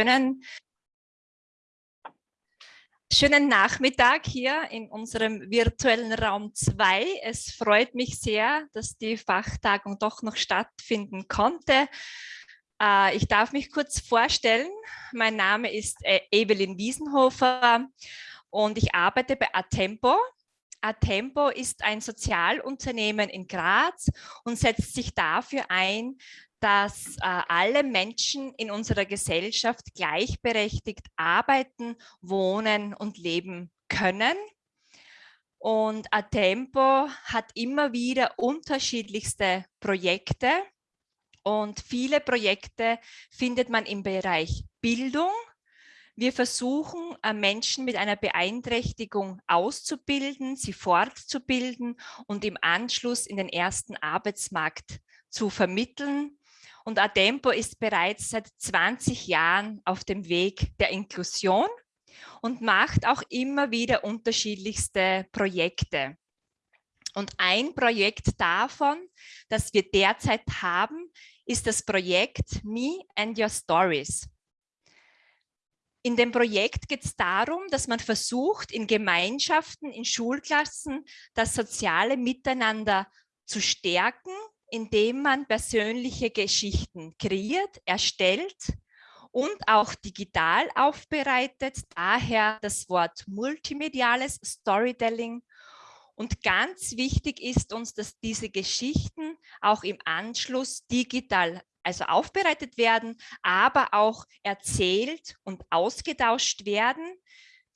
Schönen, schönen Nachmittag hier in unserem virtuellen Raum 2. Es freut mich sehr, dass die Fachtagung doch noch stattfinden konnte. Äh, ich darf mich kurz vorstellen. Mein Name ist äh, Evelyn Wiesenhofer und ich arbeite bei Atempo. Atempo ist ein Sozialunternehmen in Graz und setzt sich dafür ein, dass äh, alle Menschen in unserer Gesellschaft gleichberechtigt arbeiten, wohnen und leben können. Und Atempo hat immer wieder unterschiedlichste Projekte und viele Projekte findet man im Bereich Bildung. Wir versuchen, äh, Menschen mit einer Beeinträchtigung auszubilden, sie fortzubilden und im Anschluss in den ersten Arbeitsmarkt zu vermitteln. Und Adempo ist bereits seit 20 Jahren auf dem Weg der Inklusion und macht auch immer wieder unterschiedlichste Projekte. Und ein Projekt davon, das wir derzeit haben, ist das Projekt Me and Your Stories. In dem Projekt geht es darum, dass man versucht, in Gemeinschaften, in Schulklassen das soziale Miteinander zu stärken indem man persönliche Geschichten kreiert, erstellt und auch digital aufbereitet. Daher das Wort multimediales Storytelling. Und ganz wichtig ist uns, dass diese Geschichten auch im Anschluss digital also aufbereitet werden, aber auch erzählt und ausgetauscht werden.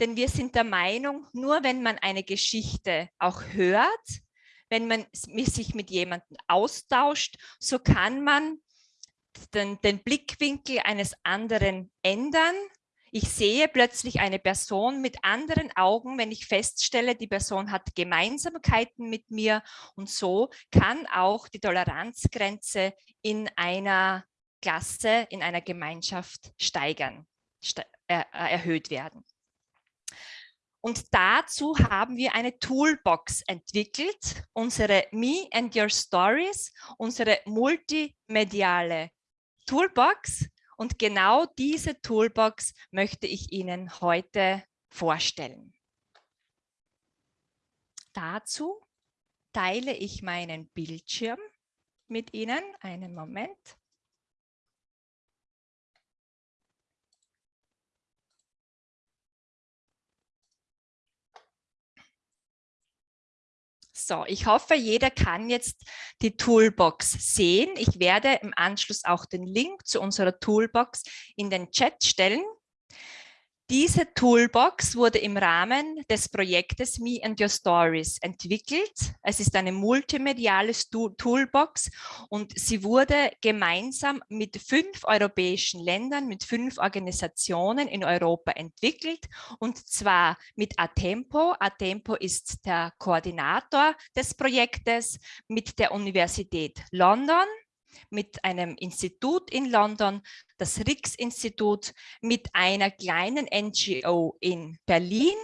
Denn wir sind der Meinung, nur wenn man eine Geschichte auch hört, wenn man sich mit jemandem austauscht, so kann man den, den Blickwinkel eines anderen ändern. Ich sehe plötzlich eine Person mit anderen Augen, wenn ich feststelle, die Person hat Gemeinsamkeiten mit mir und so kann auch die Toleranzgrenze in einer Klasse, in einer Gemeinschaft steigern, ste äh, erhöht werden. Und dazu haben wir eine Toolbox entwickelt, unsere Me and Your Stories, unsere multimediale Toolbox. Und genau diese Toolbox möchte ich Ihnen heute vorstellen. Dazu teile ich meinen Bildschirm mit Ihnen. Einen Moment. So, ich hoffe, jeder kann jetzt die Toolbox sehen. Ich werde im Anschluss auch den Link zu unserer Toolbox in den Chat stellen. Diese Toolbox wurde im Rahmen des Projektes Me and Your Stories entwickelt. Es ist eine multimediale Toolbox und sie wurde gemeinsam mit fünf europäischen Ländern, mit fünf Organisationen in Europa entwickelt und zwar mit Atempo. Atempo ist der Koordinator des Projektes mit der Universität London, mit einem Institut in London, das Rix-Institut, mit einer kleinen NGO in Berlin,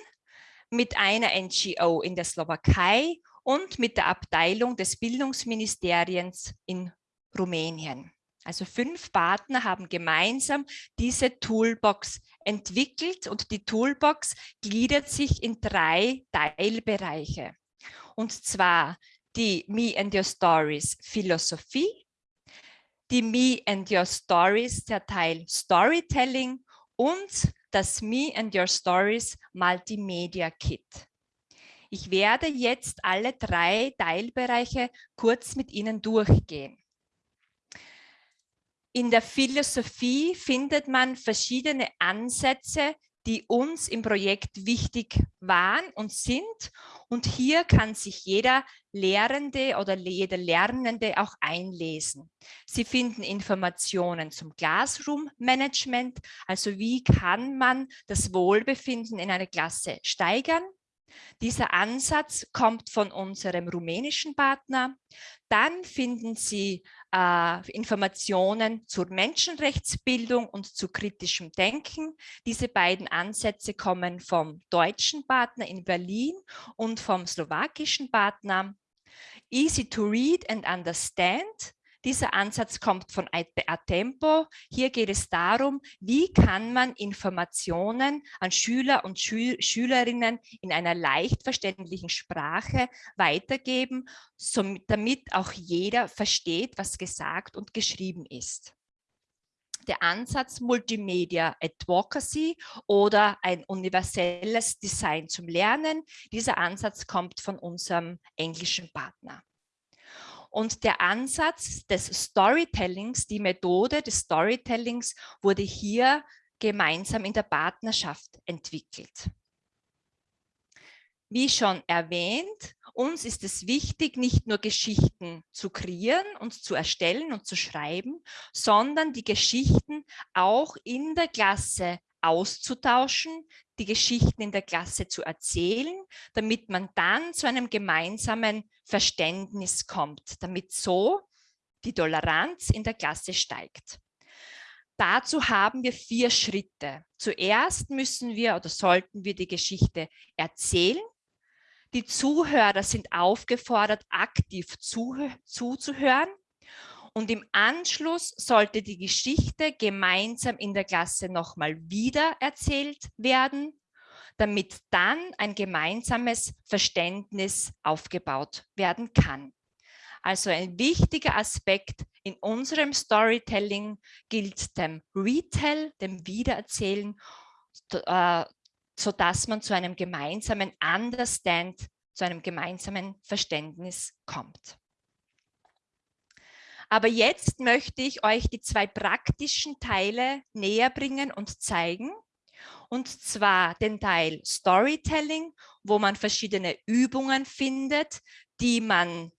mit einer NGO in der Slowakei und mit der Abteilung des Bildungsministeriums in Rumänien. Also fünf Partner haben gemeinsam diese Toolbox entwickelt und die Toolbox gliedert sich in drei Teilbereiche. Und zwar die Me and Your Stories Philosophie, die Me and Your Stories, der Teil Storytelling und das Me and Your Stories Multimedia Kit. Ich werde jetzt alle drei Teilbereiche kurz mit Ihnen durchgehen. In der Philosophie findet man verschiedene Ansätze, die uns im Projekt wichtig waren und sind. Und hier kann sich jeder Lehrende oder jeder Lernende auch einlesen. Sie finden Informationen zum Classroom Management, also wie kann man das Wohlbefinden in einer Klasse steigern. Dieser Ansatz kommt von unserem rumänischen Partner. Dann finden Sie äh, Informationen zur Menschenrechtsbildung und zu kritischem Denken. Diese beiden Ansätze kommen vom deutschen Partner in Berlin und vom slowakischen Partner. Easy to read and understand. Dieser Ansatz kommt von Atempo. Hier geht es darum, wie kann man Informationen an Schüler und Schül Schülerinnen in einer leicht verständlichen Sprache weitergeben, so, damit auch jeder versteht, was gesagt und geschrieben ist der Ansatz Multimedia Advocacy oder ein universelles Design zum Lernen. Dieser Ansatz kommt von unserem englischen Partner. Und der Ansatz des Storytellings, die Methode des Storytellings wurde hier gemeinsam in der Partnerschaft entwickelt. Wie schon erwähnt, uns ist es wichtig, nicht nur Geschichten zu kreieren und zu erstellen und zu schreiben, sondern die Geschichten auch in der Klasse auszutauschen, die Geschichten in der Klasse zu erzählen, damit man dann zu einem gemeinsamen Verständnis kommt, damit so die Toleranz in der Klasse steigt. Dazu haben wir vier Schritte. Zuerst müssen wir oder sollten wir die Geschichte erzählen. Die Zuhörer sind aufgefordert, aktiv zuzuhören. Und im Anschluss sollte die Geschichte gemeinsam in der Klasse nochmal wieder erzählt werden, damit dann ein gemeinsames Verständnis aufgebaut werden kann. Also ein wichtiger Aspekt in unserem Storytelling gilt dem Retell, dem Wiedererzählen, äh, sodass man zu einem gemeinsamen Understand, zu einem gemeinsamen Verständnis kommt. Aber jetzt möchte ich euch die zwei praktischen Teile näher bringen und zeigen. Und zwar den Teil Storytelling, wo man verschiedene Übungen findet, die man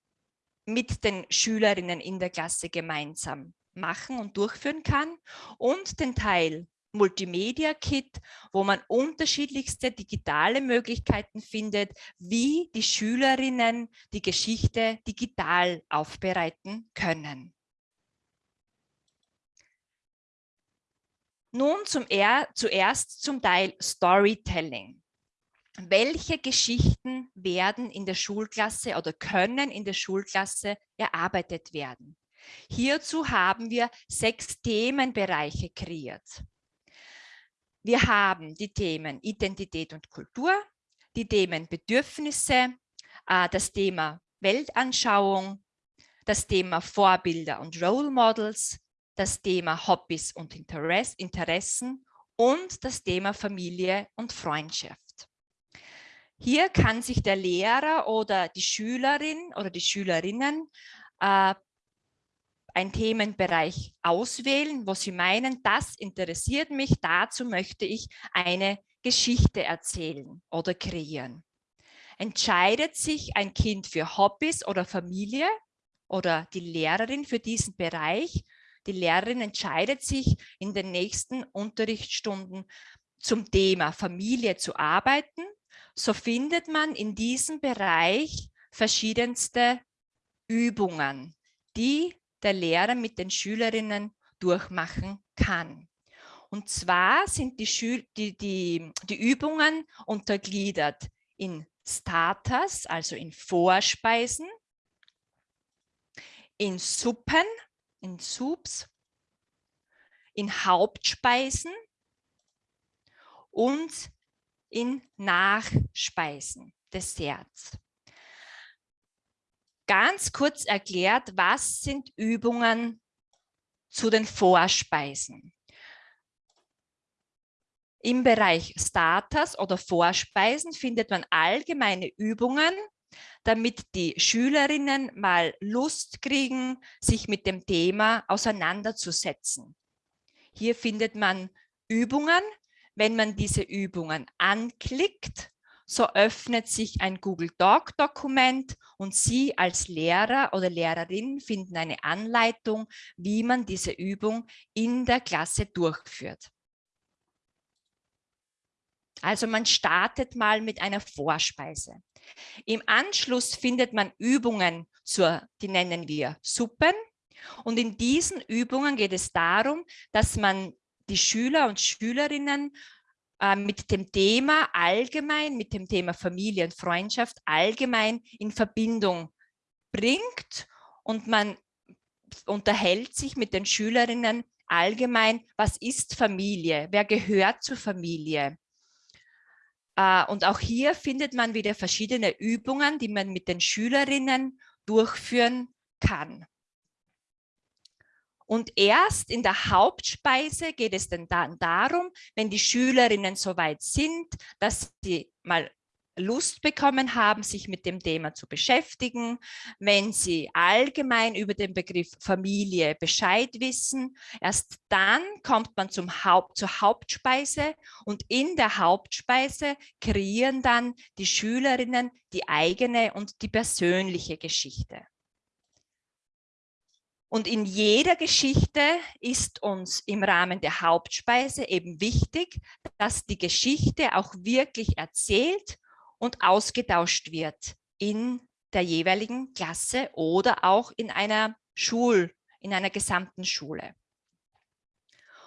mit den Schülerinnen in der Klasse gemeinsam machen und durchführen kann. Und den Teil Multimedia Kit, wo man unterschiedlichste digitale Möglichkeiten findet, wie die Schülerinnen die Geschichte digital aufbereiten können. Nun zum er, zuerst zum Teil Storytelling. Welche Geschichten werden in der Schulklasse oder können in der Schulklasse erarbeitet werden? Hierzu haben wir sechs Themenbereiche kreiert. Wir haben die Themen Identität und Kultur, die Themen Bedürfnisse, äh, das Thema Weltanschauung, das Thema Vorbilder und Role Models, das Thema Hobbys und Interessen und das Thema Familie und Freundschaft. Hier kann sich der Lehrer oder die Schülerin oder die Schülerinnen äh, einen Themenbereich auswählen, wo Sie meinen, das interessiert mich, dazu möchte ich eine Geschichte erzählen oder kreieren. Entscheidet sich ein Kind für Hobbys oder Familie oder die Lehrerin für diesen Bereich, die Lehrerin entscheidet sich in den nächsten Unterrichtsstunden zum Thema Familie zu arbeiten, so findet man in diesem Bereich verschiedenste Übungen, die der Lehrer mit den Schülerinnen durchmachen kann. Und zwar sind die, Schül die, die, die Übungen untergliedert in Starters, also in Vorspeisen, in Suppen, in Soups, in Hauptspeisen und in Nachspeisen, Desserts. Ganz kurz erklärt, was sind Übungen zu den Vorspeisen? Im Bereich Starters oder Vorspeisen findet man allgemeine Übungen, damit die Schülerinnen mal Lust kriegen, sich mit dem Thema auseinanderzusetzen. Hier findet man Übungen. Wenn man diese Übungen anklickt, so öffnet sich ein Google Doc Dokument und Sie als Lehrer oder Lehrerin finden eine Anleitung, wie man diese Übung in der Klasse durchführt. Also man startet mal mit einer Vorspeise. Im Anschluss findet man Übungen, zur, die nennen wir Suppen. Und in diesen Übungen geht es darum, dass man die Schüler und Schülerinnen äh, mit dem Thema allgemein, mit dem Thema Familie und Freundschaft allgemein in Verbindung bringt und man unterhält sich mit den Schülerinnen allgemein, was ist Familie, wer gehört zur Familie. Äh, und auch hier findet man wieder verschiedene Übungen, die man mit den Schülerinnen durchführen kann. Und erst in der Hauptspeise geht es dann darum, wenn die Schülerinnen soweit sind, dass sie mal Lust bekommen haben, sich mit dem Thema zu beschäftigen, wenn sie allgemein über den Begriff Familie Bescheid wissen. Erst dann kommt man zum Haupt, zur Hauptspeise und in der Hauptspeise kreieren dann die Schülerinnen die eigene und die persönliche Geschichte. Und in jeder Geschichte ist uns im Rahmen der Hauptspeise eben wichtig, dass die Geschichte auch wirklich erzählt und ausgetauscht wird in der jeweiligen Klasse oder auch in einer Schul, in einer gesamten Schule.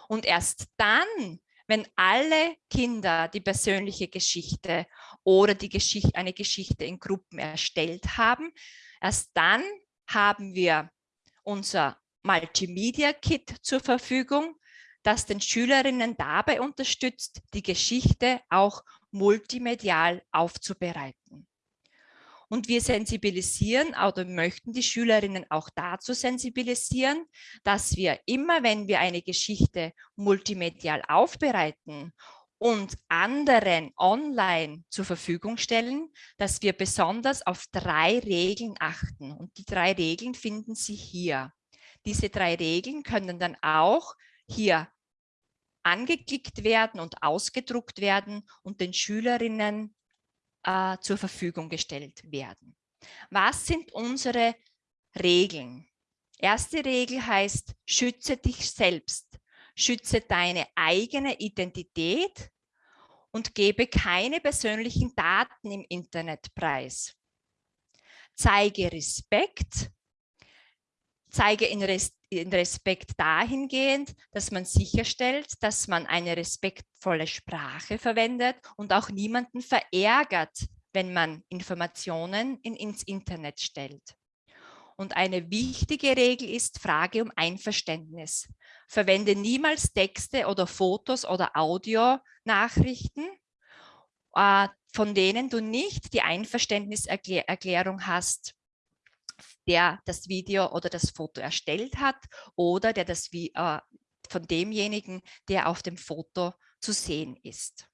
Und erst dann, wenn alle Kinder die persönliche Geschichte oder die Geschichte, eine Geschichte in Gruppen erstellt haben, erst dann haben wir unser Multimedia-Kit zur Verfügung, das den Schülerinnen dabei unterstützt, die Geschichte auch multimedial aufzubereiten. Und wir sensibilisieren oder möchten die Schülerinnen auch dazu sensibilisieren, dass wir immer, wenn wir eine Geschichte multimedial aufbereiten und anderen online zur Verfügung stellen, dass wir besonders auf drei Regeln achten. Und die drei Regeln finden Sie hier. Diese drei Regeln können dann auch hier angeklickt werden und ausgedruckt werden und den Schülerinnen äh, zur Verfügung gestellt werden. Was sind unsere Regeln? Erste Regel heißt, schütze dich selbst, schütze deine eigene Identität und gebe keine persönlichen Daten im Internet preis. Zeige Respekt zeige in, Res in Respekt dahingehend, dass man sicherstellt, dass man eine respektvolle Sprache verwendet und auch niemanden verärgert, wenn man Informationen in, ins Internet stellt. Und eine wichtige Regel ist Frage um Einverständnis. Verwende niemals Texte oder Fotos oder Audionachrichten, äh, von denen du nicht die Einverständniserklärung hast der das Video oder das Foto erstellt hat oder der das äh, von demjenigen, der auf dem Foto zu sehen ist.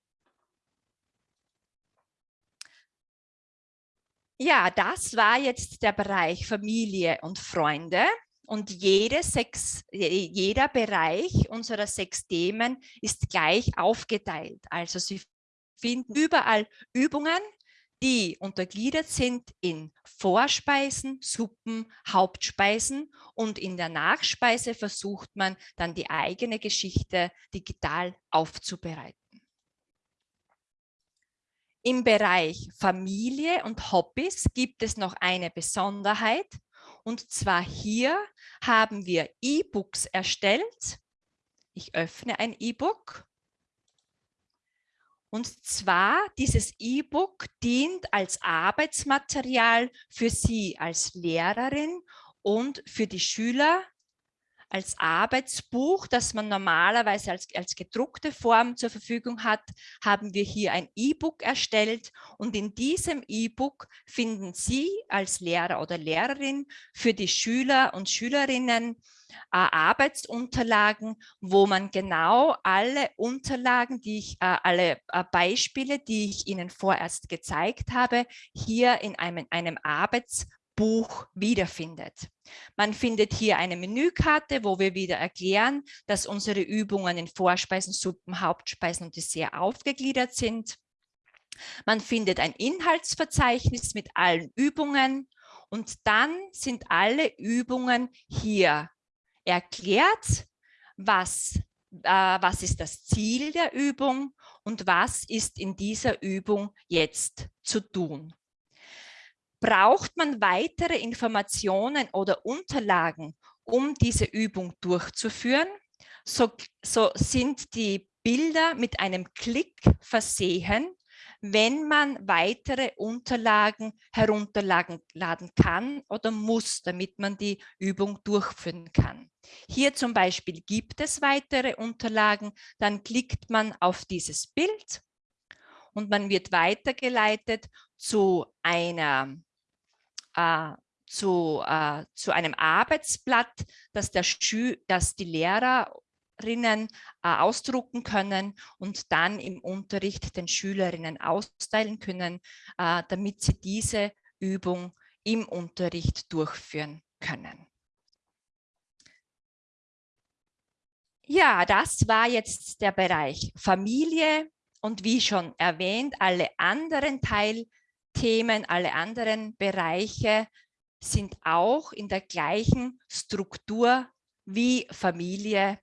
Ja, das war jetzt der Bereich Familie und Freunde. Und jede sechs, jeder Bereich unserer sechs Themen ist gleich aufgeteilt. Also Sie finden überall Übungen, die untergliedert sind in Vorspeisen, Suppen, Hauptspeisen und in der Nachspeise versucht man dann die eigene Geschichte digital aufzubereiten. Im Bereich Familie und Hobbys gibt es noch eine Besonderheit und zwar hier haben wir E-Books erstellt. Ich öffne ein E-Book und zwar, dieses E-Book dient als Arbeitsmaterial für Sie als Lehrerin und für die Schüler als Arbeitsbuch, das man normalerweise als, als gedruckte Form zur Verfügung hat, haben wir hier ein E-Book erstellt. Und in diesem E-Book finden Sie als Lehrer oder Lehrerin für die Schüler und Schülerinnen Arbeitsunterlagen, wo man genau alle Unterlagen, die ich, äh, alle äh, Beispiele, die ich Ihnen vorerst gezeigt habe, hier in einem, einem Arbeitsbuch wiederfindet. Man findet hier eine Menükarte, wo wir wieder erklären, dass unsere Übungen in Vorspeisen, Suppen, Hauptspeisen und Dessert aufgegliedert sind. Man findet ein Inhaltsverzeichnis mit allen Übungen und dann sind alle Übungen hier erklärt, was, äh, was ist das Ziel der Übung und was ist in dieser Übung jetzt zu tun. Braucht man weitere Informationen oder Unterlagen, um diese Übung durchzuführen, so, so sind die Bilder mit einem Klick versehen, wenn man weitere Unterlagen herunterladen kann oder muss, damit man die Übung durchführen kann. Hier zum Beispiel gibt es weitere Unterlagen, dann klickt man auf dieses Bild und man wird weitergeleitet zu einer äh, zu, äh, zu einem Arbeitsblatt, das, der Schü das die Lehrerinnen äh, ausdrucken können und dann im Unterricht den Schülerinnen austeilen können, äh, damit sie diese Übung im Unterricht durchführen können. Ja, das war jetzt der Bereich Familie und wie schon erwähnt, alle anderen Teilthemen, alle anderen Bereiche sind auch in der gleichen Struktur wie Familie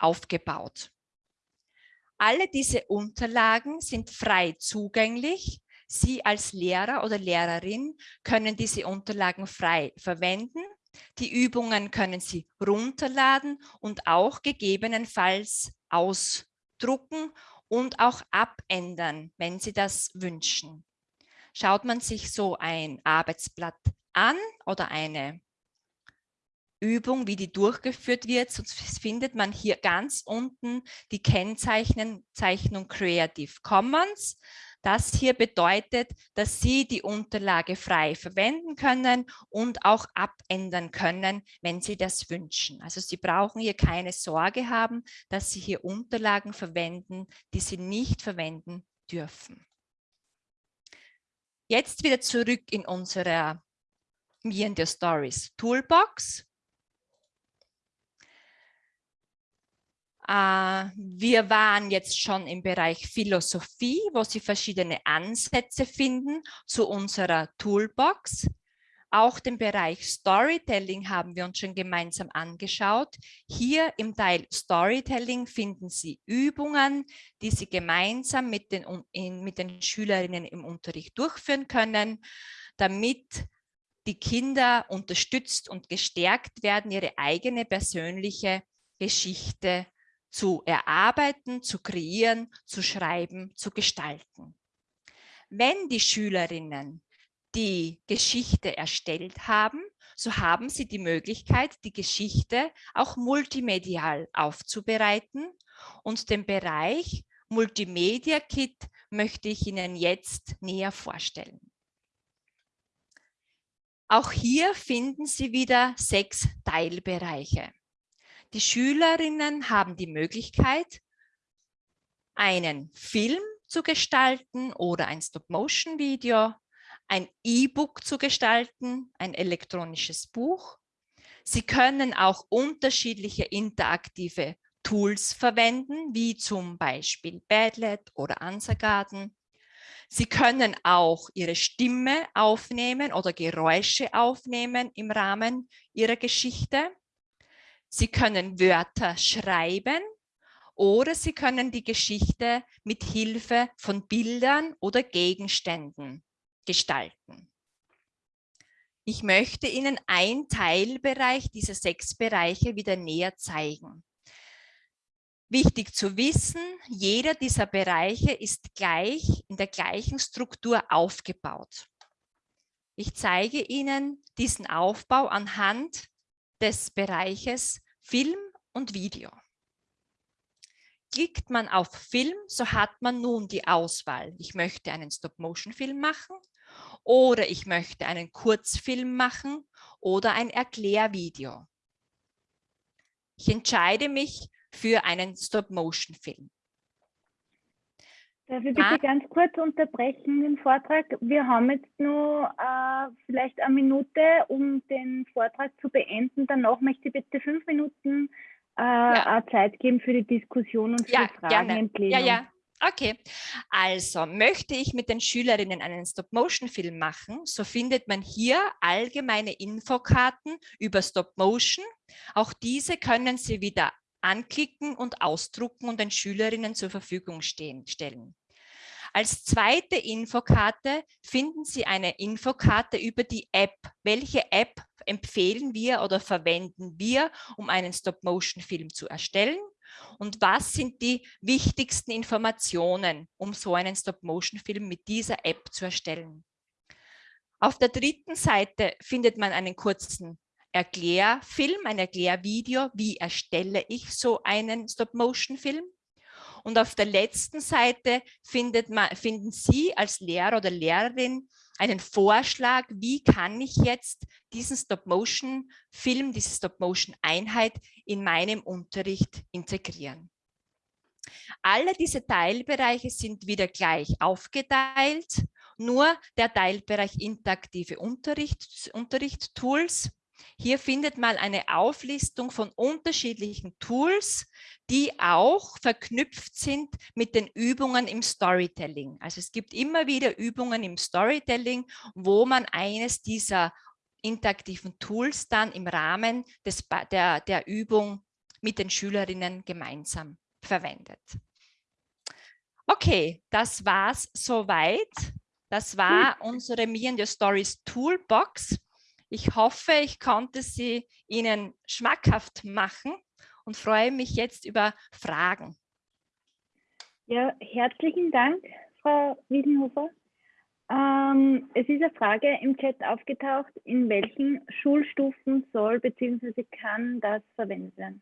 aufgebaut. Alle diese Unterlagen sind frei zugänglich. Sie als Lehrer oder Lehrerin können diese Unterlagen frei verwenden. Die Übungen können Sie runterladen und auch gegebenenfalls ausdrucken und auch abändern, wenn Sie das wünschen. Schaut man sich so ein Arbeitsblatt an oder eine Übung, wie die durchgeführt wird, sonst findet man hier ganz unten die Kennzeichnung Creative Commons. Das hier bedeutet, dass Sie die Unterlage frei verwenden können und auch abändern können, wenn Sie das wünschen. Also Sie brauchen hier keine Sorge haben, dass Sie hier Unterlagen verwenden, die Sie nicht verwenden dürfen. Jetzt wieder zurück in unserer Your Stories Toolbox. Wir waren jetzt schon im Bereich Philosophie, wo Sie verschiedene Ansätze finden zu unserer Toolbox. Auch den Bereich Storytelling haben wir uns schon gemeinsam angeschaut. Hier im Teil Storytelling finden Sie Übungen, die Sie gemeinsam mit den, in, mit den Schülerinnen im Unterricht durchführen können, damit die Kinder unterstützt und gestärkt werden, ihre eigene persönliche Geschichte zu erarbeiten, zu kreieren, zu schreiben, zu gestalten. Wenn die Schülerinnen die Geschichte erstellt haben, so haben sie die Möglichkeit, die Geschichte auch multimedial aufzubereiten und den Bereich Multimedia Kit möchte ich Ihnen jetzt näher vorstellen. Auch hier finden Sie wieder sechs Teilbereiche. Die Schülerinnen haben die Möglichkeit, einen Film zu gestalten oder ein Stop-Motion-Video, ein E-Book zu gestalten, ein elektronisches Buch. Sie können auch unterschiedliche interaktive Tools verwenden, wie zum Beispiel Padlet oder Answergarden. Sie können auch Ihre Stimme aufnehmen oder Geräusche aufnehmen im Rahmen Ihrer Geschichte. Sie können Wörter schreiben oder Sie können die Geschichte mit Hilfe von Bildern oder Gegenständen gestalten. Ich möchte Ihnen einen Teilbereich dieser sechs Bereiche wieder näher zeigen. Wichtig zu wissen, jeder dieser Bereiche ist gleich in der gleichen Struktur aufgebaut. Ich zeige Ihnen diesen Aufbau anhand des Bereiches Film und Video. Klickt man auf Film, so hat man nun die Auswahl. Ich möchte einen Stop-Motion-Film machen oder ich möchte einen Kurzfilm machen oder ein Erklärvideo. Ich entscheide mich für einen Stop-Motion-Film. Darf ich bitte ah. ganz kurz unterbrechen den Vortrag? Wir haben jetzt nur äh, vielleicht eine Minute, um den Vortrag zu beenden. Danach möchte ich bitte fünf Minuten äh, ja. Zeit geben für die Diskussion und für ja, Fragen gerne. im Plenum. Ja, ja. Okay, also möchte ich mit den Schülerinnen einen Stop-Motion-Film machen, so findet man hier allgemeine Infokarten über Stop-Motion. Auch diese können Sie wieder anklicken und ausdrucken und den Schülerinnen zur Verfügung stehen, stellen. Als zweite Infokarte finden Sie eine Infokarte über die App. Welche App empfehlen wir oder verwenden wir, um einen Stop-Motion-Film zu erstellen? und was sind die wichtigsten Informationen, um so einen Stop-Motion-Film mit dieser App zu erstellen. Auf der dritten Seite findet man einen kurzen Erklärfilm, ein Erklärvideo, wie erstelle ich so einen Stop-Motion-Film. Und auf der letzten Seite man, finden Sie als Lehrer oder Lehrerin einen Vorschlag, wie kann ich jetzt diesen Stop-Motion-Film, diese Stop-Motion-Einheit in meinem Unterricht integrieren. Alle diese Teilbereiche sind wieder gleich aufgeteilt, nur der Teilbereich interaktive Unterricht, Unterricht-Tools hier findet man eine Auflistung von unterschiedlichen Tools, die auch verknüpft sind mit den Übungen im Storytelling. Also es gibt immer wieder Übungen im Storytelling, wo man eines dieser interaktiven Tools dann im Rahmen des, der, der Übung mit den Schülerinnen gemeinsam verwendet. Okay, das war's soweit. Das war unsere Me and Your Stories Toolbox. Ich hoffe, ich konnte sie Ihnen schmackhaft machen und freue mich jetzt über Fragen. Ja, herzlichen Dank, Frau Wiesenhofer. Ähm, es ist eine Frage im Chat aufgetaucht, in welchen Schulstufen soll bzw. kann das verwendet werden?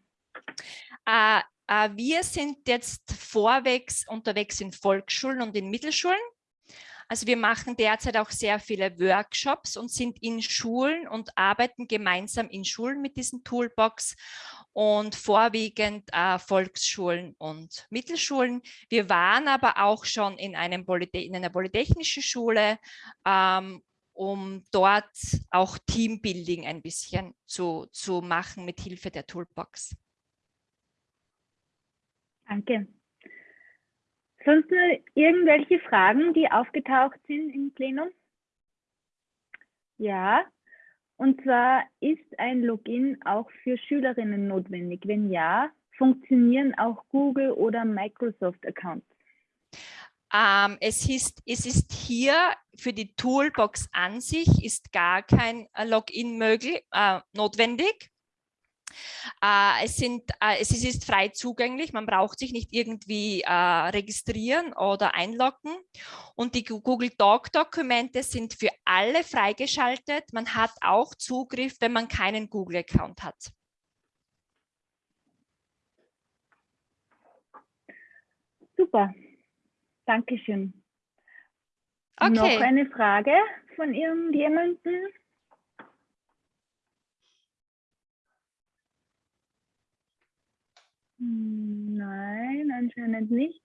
Äh, äh, wir sind jetzt vorwegs unterwegs in Volksschulen und in Mittelschulen. Also wir machen derzeit auch sehr viele Workshops und sind in Schulen und arbeiten gemeinsam in Schulen mit diesen Toolbox und vorwiegend äh, Volksschulen und Mittelschulen. Wir waren aber auch schon in, einem in einer polytechnischen Schule, ähm, um dort auch Teambuilding ein bisschen zu, zu machen mit Hilfe der Toolbox. Danke. Sonst nur irgendwelche Fragen, die aufgetaucht sind im Plenum? Ja, und zwar ist ein Login auch für Schülerinnen notwendig? Wenn ja, funktionieren auch Google oder Microsoft Accounts? Ähm, es, ist, es ist hier für die Toolbox an sich ist gar kein Login möglich, äh, notwendig. Äh, es, sind, äh, es ist frei zugänglich, man braucht sich nicht irgendwie äh, registrieren oder einloggen. Und die Google Doc-Dokumente sind für alle freigeschaltet. Man hat auch Zugriff, wenn man keinen Google-Account hat. Super, Dankeschön. Okay. Noch eine Frage von irgendjemandem? Nein, anscheinend nicht.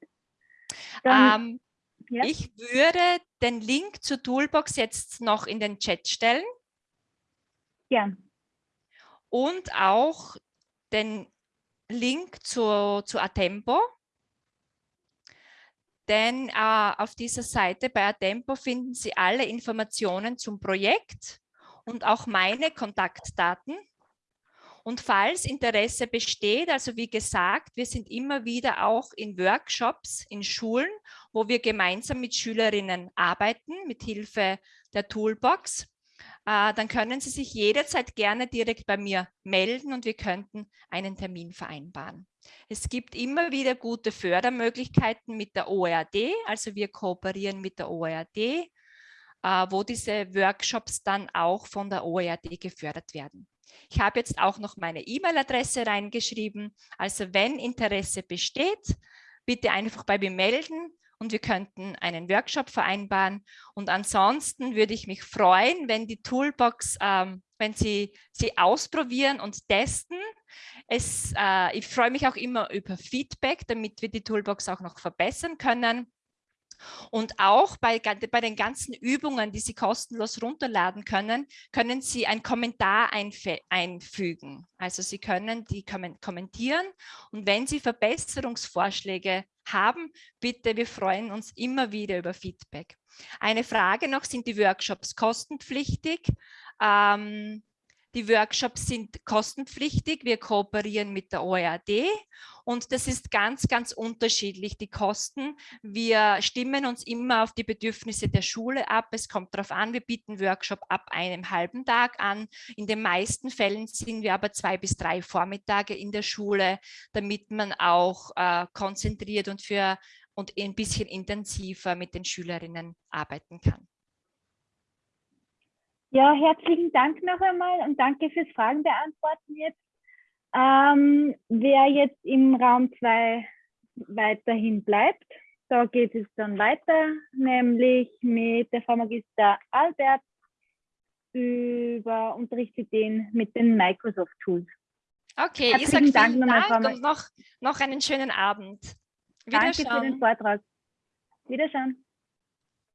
Dann, ähm, ja. Ich würde den Link zur Toolbox jetzt noch in den Chat stellen. Ja. Und auch den Link zu, zu Atempo. Denn äh, auf dieser Seite bei Atempo finden Sie alle Informationen zum Projekt und auch meine Kontaktdaten. Und falls Interesse besteht, also wie gesagt, wir sind immer wieder auch in Workshops, in Schulen, wo wir gemeinsam mit Schülerinnen arbeiten, mit Hilfe der Toolbox. Äh, dann können Sie sich jederzeit gerne direkt bei mir melden und wir könnten einen Termin vereinbaren. Es gibt immer wieder gute Fördermöglichkeiten mit der OERD, also wir kooperieren mit der OERD, äh, wo diese Workshops dann auch von der OERD gefördert werden. Ich habe jetzt auch noch meine E-Mail-Adresse reingeschrieben. Also wenn Interesse besteht, bitte einfach bei mir melden und wir könnten einen Workshop vereinbaren. Und ansonsten würde ich mich freuen, wenn die Toolbox, ähm, wenn Sie sie ausprobieren und testen. Es, äh, ich freue mich auch immer über Feedback, damit wir die Toolbox auch noch verbessern können. Und auch bei, bei den ganzen Übungen, die Sie kostenlos runterladen können, können Sie einen Kommentar einfügen. Also Sie können die kommentieren und wenn Sie Verbesserungsvorschläge haben, bitte, wir freuen uns immer wieder über Feedback. Eine Frage noch, sind die Workshops kostenpflichtig? Ähm, Die Workshops sind kostenpflichtig. Wir kooperieren mit der OERD und das ist ganz, ganz unterschiedlich, die Kosten. Wir stimmen uns immer auf die Bedürfnisse der Schule ab. Es kommt darauf an, wir bieten Workshop ab einem halben Tag an. In den meisten Fällen sind wir aber zwei bis drei Vormittage in der Schule, damit man auch äh, konzentriert und, für, und ein bisschen intensiver mit den Schülerinnen arbeiten kann. Ja, herzlichen Dank noch einmal und danke fürs Fragen beantworten jetzt. Ähm, wer jetzt im Raum 2 weiterhin bleibt, da geht es dann weiter, nämlich mit der Frau Magister Albert über Unterrichtsideen mit den Microsoft Tools. Okay, Herzlichen ich sage vielen Dank, Dank und noch, noch einen schönen Abend. Danke für den Vortrag. Wiederschauen.